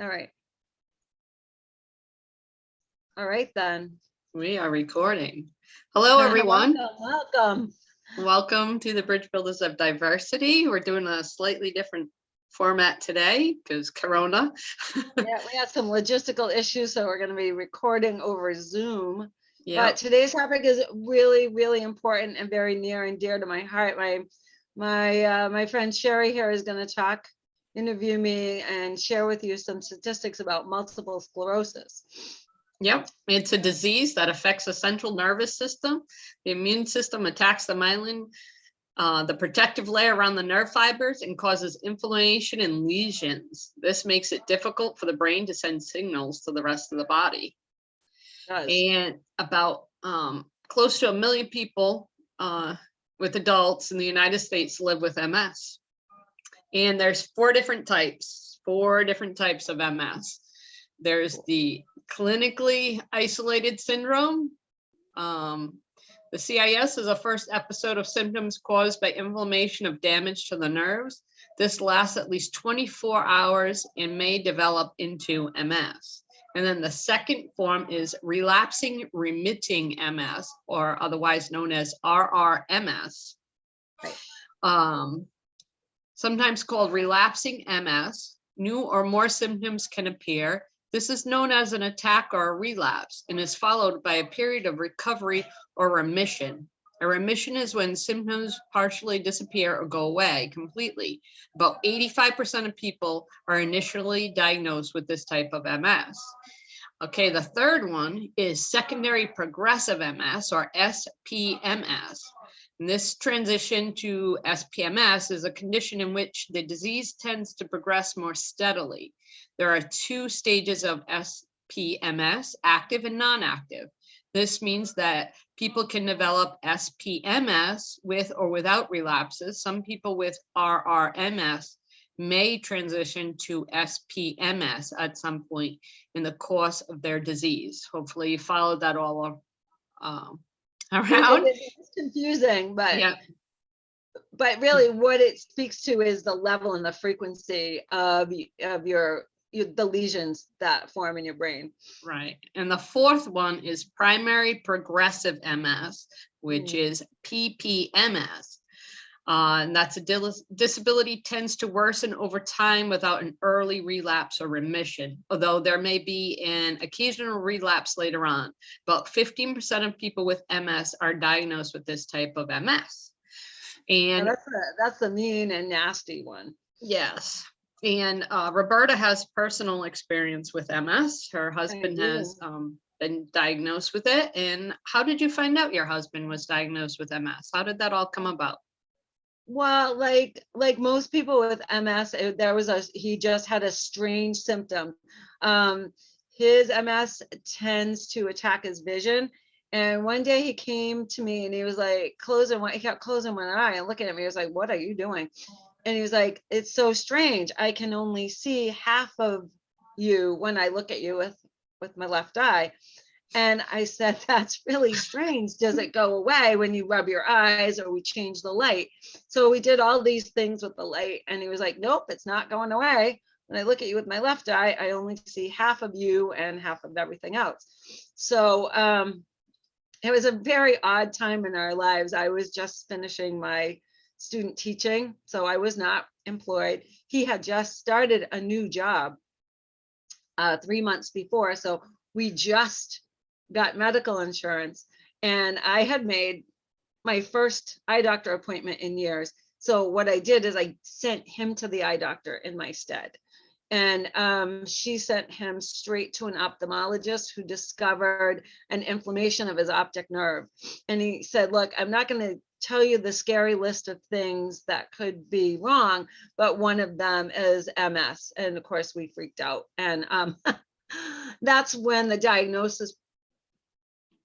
All right. All right, then. We are recording. Hello, everyone. Welcome, welcome. Welcome to the Bridge Builders of Diversity. We're doing a slightly different format today because Corona. Yeah, we had some logistical issues, so we're gonna be recording over Zoom. Yeah, But today's topic is really, really important and very near and dear to my heart. My, my, uh, my friend Sherry here is gonna talk, interview me and share with you some statistics about multiple sclerosis. yep. It's a disease that affects the central nervous system. The immune system attacks the myelin, uh, the protective layer around the nerve fibers and causes inflammation and lesions. This makes it difficult for the brain to send signals to the rest of the body. And about um, close to a million people uh, with adults in the United States live with MS. And there's four different types, four different types of MS. There's the clinically isolated syndrome. Um, the CIS is a first episode of symptoms caused by inflammation of damage to the nerves. This lasts at least 24 hours and may develop into MS. And then the second form is relapsing remitting MS, or otherwise known as RRMS. Right. Um, sometimes called relapsing MS, new or more symptoms can appear. This is known as an attack or a relapse and is followed by a period of recovery or remission. A remission is when symptoms partially disappear or go away completely. About 85% of people are initially diagnosed with this type of MS. Okay, the third one is secondary progressive MS or SPMS. And this transition to SPMS is a condition in which the disease tends to progress more steadily. There are two stages of SPMS, active and non-active. This means that people can develop SPMS with or without relapses. Some people with RRMS may transition to SPMS at some point in the course of their disease. Hopefully you followed that all um, around. Confusing, but, Yeah, but really what it speaks to is the level and the frequency of, of your, your- the lesions that form in your brain. right. And the fourth one is primary progressive MS, which Mm. is PPMS. Uh, and that's a dis- disability tends to worsen over time without an early relapse or remission, although there may be an occasional relapse later on. About 15% of people with MS are diagnosed with this type of MS. And And that's, a, that's the mean and nasty one. Yes, and uh, Roberta has personal experience with MS. Her husband has um, been diagnosed with it. And how did you find out your husband was diagnosed with MS? How did that all come about? Well, like, like most people with MS, uh, there was a, he just had a strange symptom. Um, his MS tends to attack his vision. And one day he came to me and he was like, closing one, he kept closing one eye and looking at me. He was like, what are you doing? And he was like, it's so strange. I can only see half of you when I look at you with, with my left eye. And I said, that's really strange. Does it go away when you rub your eyes or we change the light? So we did all these things with the light and he was like, nope, it's not going away. When I look at you with my left eye, I only see half of you and half of everything else. So um, it was a very odd time in our lives. I was just finishing my student teaching, so I was not employed. He had just started a new job uh, three months before, so we just got medical insurance and I had made my first eye doctor appointment in years. So what I did is I sent him to the eye doctor in my stead. And um, she sent him straight to an ophthalmologist who discovered an inflammation of his optic nerve. And he said, look, I'm not going to tell you the scary list of things that could be wrong, but one of them is MS. And of course, we freaked out. And um, that's when the diagnosis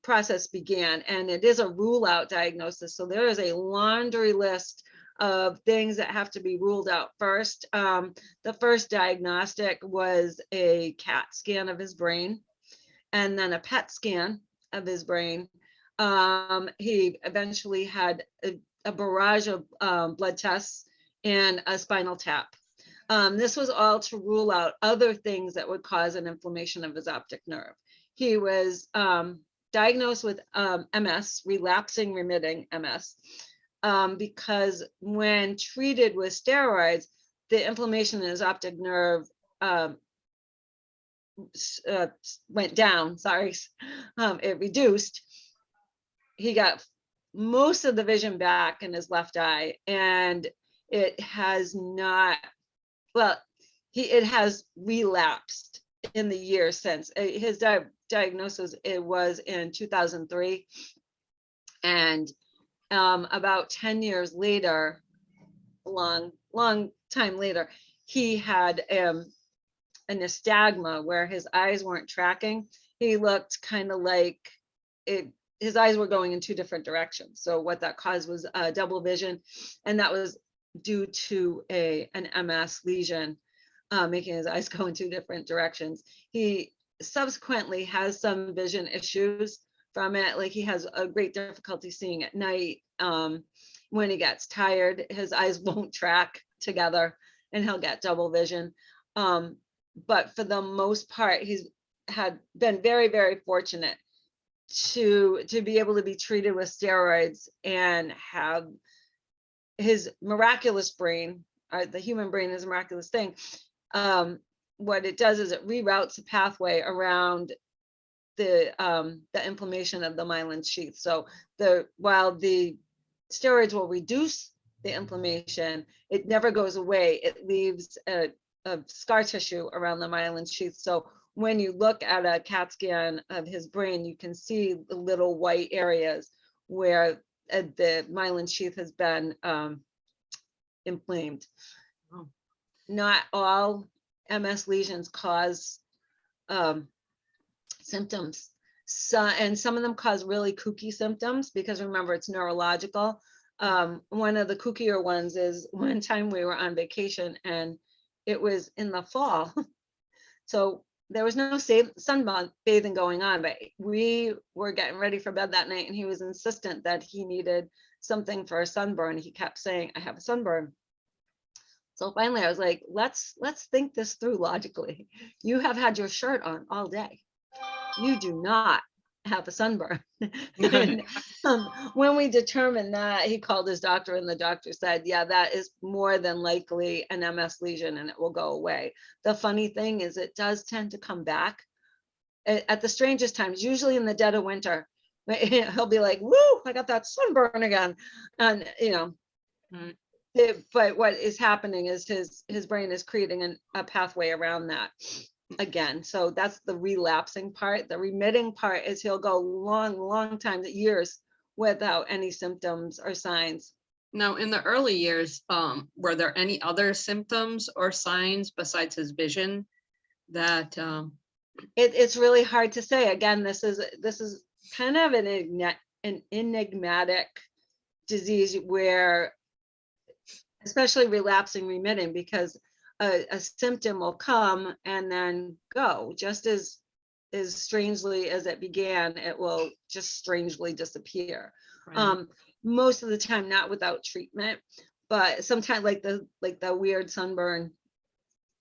process began. And it is a rule out diagnosis. So there is a laundry list of things that have to be ruled out first. Um, the first diagnostic was a CAT scan of his brain and then a PET scan of his brain. Um, he eventually had a, a barrage of um, blood tests and a spinal tap. Um, this was all to rule out other things that would cause an inflammation of his optic nerve. He was um, diagnosed with um, MS, relapsing remitting MS, um, because when treated with steroids, the inflammation in his optic nerve um, uh, went down, sorry, um, it reduced. He got most of the vision back in his left eye and it has not, well, he, it has relapsed in the years since. Uh, His di- diagnosis, it was in 2003. And um, about 10 years later, long, long time later, he had um, a nystagma where his eyes weren't tracking. He looked kind of like it, his eyes were going in two different directions. So what that caused was uh, double vision, and that was due to a an MS lesion, uh, making his eyes go in two different directions. He subsequently has some vision issues from it, like he has a great difficulty seeing at night. Um, when he gets tired, his eyes won't track together, and he'll get double vision. Um, but for the most part, he's had been very, very fortunate to to be able to be treated with steroids and have his miraculous brain, uh, the human brain is a miraculous thing. Um, what it does is it reroutes the pathway around the um, the inflammation of the myelin sheath. So the while the steroids will reduce the inflammation, it never goes away. It leaves a, a scar tissue around the myelin sheath. So when you look at a CAT scan of his brain, you can see the little white areas where uh, the myelin sheath has been um, inflamed. Oh. Not all MS lesions cause um, symptoms. So, and some of them cause really kooky symptoms because remember it's neurological. Um, one of the kookier ones is one time we were on vacation and it was in the fall. So there was no sa- sun bathing going on, but we were getting ready for bed that night and he was insistent that he needed something for a sunburn. He kept saying, I have a sunburn. So finally I was like, let's, let's think this through logically. You have had your shirt on all day. You do not have a sunburn. And, um, When we determined that, he called his doctor and the doctor said, yeah, that is more than likely an MS lesion and it will go away. The funny thing is it does tend to come back at the strangest times, usually in the dead of winter. He'll be like, woo, I got that sunburn again. And, you know, Mm. It- but what is happening is his, his brain is creating an, a pathway around that again. So that's the relapsing part. The remitting part is he'll go long, long time, years without any symptoms or signs. Now, in the early years, um, were there any other symptoms or signs besides his vision that, um, It, it's really hard to say. Again, this is, this is kind of an an enigmatic disease where especially relapsing remitting because a, a symptom will come and then go. Just as as strangely as it began it will just strangely disappear. Right? um most of the time not without treatment but sometimes like the like the weird sunburn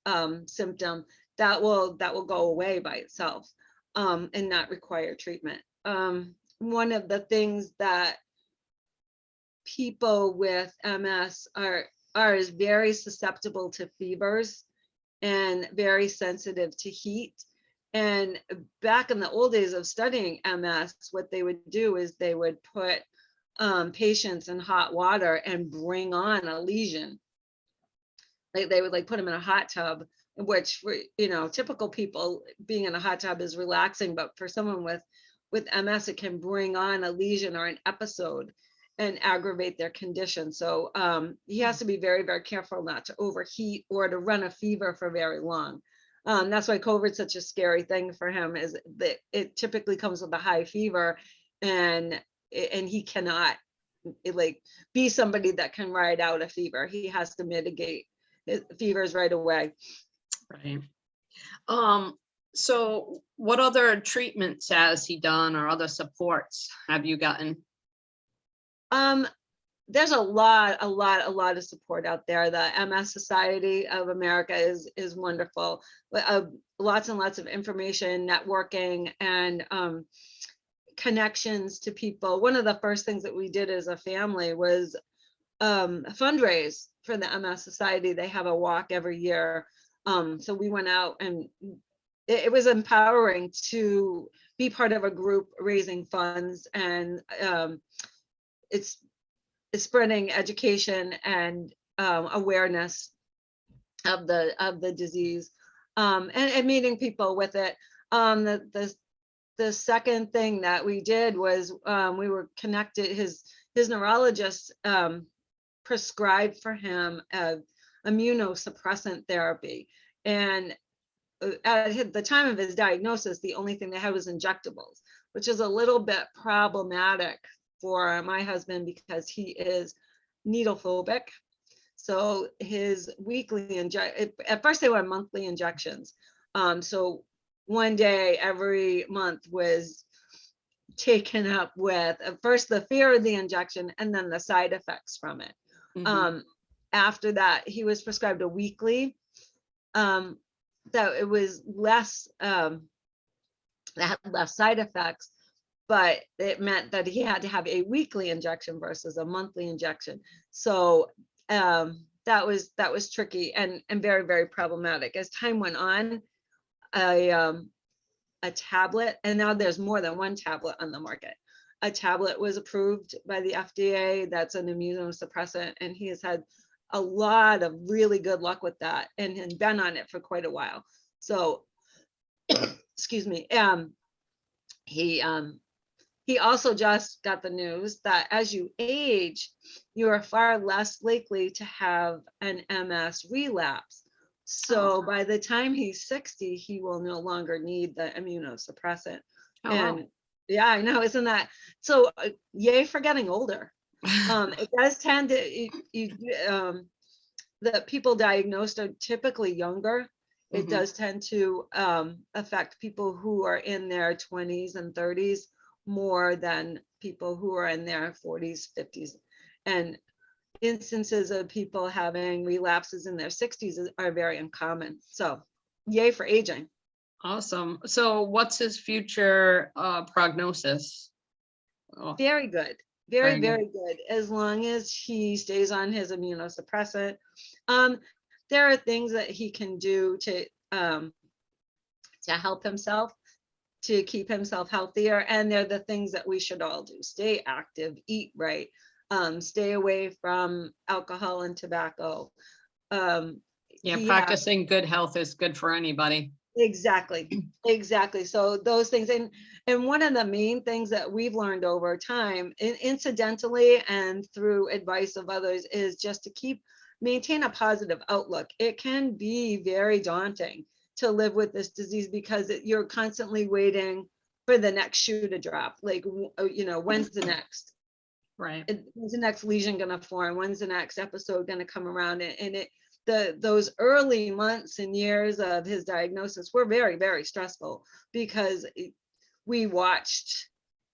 um symptom that will that will go away by itself um and not require treatment. Um one of the things that people with ms are are is very susceptible to fevers and very sensitive to heat and back in the old days of studying ms what they would do is they would put um, patients in hot water and bring on a lesion. Like they would like put them in a hot tub, which for, you know, typical people being in a hot tub is relaxing, but for someone with with MS, it can bring on a lesion or an episode and aggravate their condition. So um, he has to be very, very careful not to overheat or to run a fever for very long. Um, that's why COVID's such a scary thing for him is that it typically comes with a high fever and and he cannot like be somebody that can ride out a fever. He has to mitigate his fevers right away. Right. Um, so what other treatments has he done or other supports have you gotten? Um, there's a lot, a lot, a lot of support out there. The MS Society of America is is wonderful. Uh, lots and lots of information, networking, and um, connections to people. One of the first things that we did as a family was um, fundraise for the MS Society. They have a walk every year. Um, so we went out and it, it was empowering to be part of a group raising funds and um, it's, it's spreading education and um, awareness of the of the disease um, and, and meeting people with it. Um, the, the the second thing that we did was um, we were connected. His his neurologist um, prescribed for him a immunosuppressant therapy, and uh, at the time of his diagnosis, the only thing they had was injectables, which is a little bit problematic for my husband because he is needle phobic. So his weekly inject, at first they were monthly injections. Um, so one day every month was taken up with at first the fear of the injection and then the side effects from it. Mhm. Um, after that, he was prescribed a weekly. Um, that it was less, um, that had less side effects, but it meant that he had to have a weekly injection versus a monthly injection. So, um, that was, that was tricky and, and very, very problematic. As time went on, a, um, a tablet, and now there's more than one tablet on the market. A tablet was approved by the FDA that's an immunosuppressant, and he has had a lot of really good luck with that and has been on it for quite a while. So, excuse me, um, he, um, he also just got the news that as you age, you are far less likely to have an MS relapse. So by the time he's 60, he will no longer need the immunosuppressant. Oh, wow. And yeah, I know, isn't that, so uh, yay for getting older. Um, it does tend to, you, you, um, the people diagnosed are typically younger. It Mhm. does tend to, um, affect people who are in their twenties and thirties more than people who are in their forties, fifties. And instances of people having relapses in their sixties are very uncommon. So yay for aging. Awesome. So what's his future uh prognosis? Oh, Very good. Very, Very good. As long as he stays on his immunosuppressant. Um, there are things that he can do to, um, to help himself, to keep himself healthier. And they're the things that we should all do. Stay active, eat right, um, stay away from alcohol and tobacco. Um, Yeah, practicing good health is good for anybody. Exactly, exactly. So those things, and, and one of the main things that we've learned over time, in- incidentally and through advice of others, is just to keep, maintain a positive outlook. It can be very daunting to live with this disease because it- you're constantly waiting for the next shoe to drop, like, uh, you know, when's the next? Right. it- when's the next lesion gonna form? When's the next episode gonna come around? And, and it, the, those early months and years of his diagnosis were very, very stressful because it- we watched,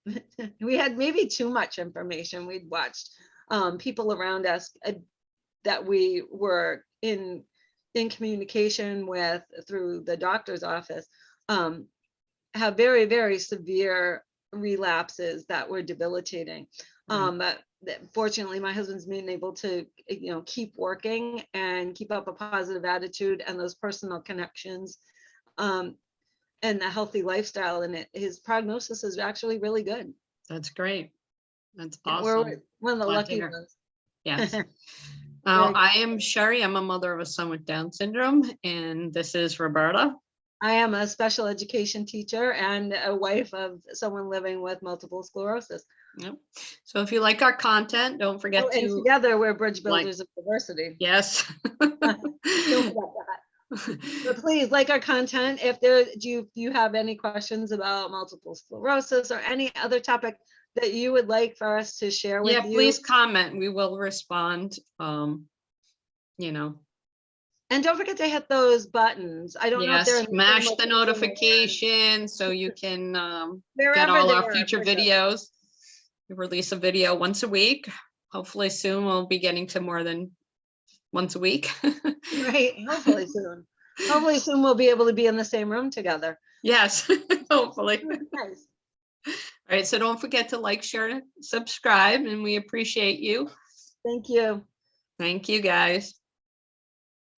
we had maybe too much information. We'd watched um, people around us uh, that we were in, in communication with through the doctor's office um, have very, very severe relapses that were debilitating. Right. Um, but fortunately, my husband's been able to, you know, keep working and keep up a positive attitude and those personal connections. Um, and a healthy lifestyle and it, his prognosis is actually really good. That's great. That's And We're awesome. one of the Glad lucky ones. Yes. Uh, I am Sherry. I'm a mother of a son with Down syndrome, and this is Roberta. I am a special education teacher and a wife of someone living with multiple sclerosis. Yep. So if you like our content, don't forget Oh, And to, together, we're bridge like- builders of diversity. yes. Don't forget that. But please like our content. If there, do you, you have any questions about multiple sclerosis or any other topic that you would like for us to share with you. Yeah, you? please comment. We will respond. Um, you know, And don't forget to hit those buttons. I don't know if they're. smash the notification so you can um, get all our future videos. We release a video once a week. hopefully soon we'll be getting to more than once a week. Right, hopefully soon. Hopefully soon we'll be able to be in the same room together. Yes, hopefully. Nice. All right, so don't forget to like, share, subscribe, and we appreciate you. Thank you. Thank you, guys.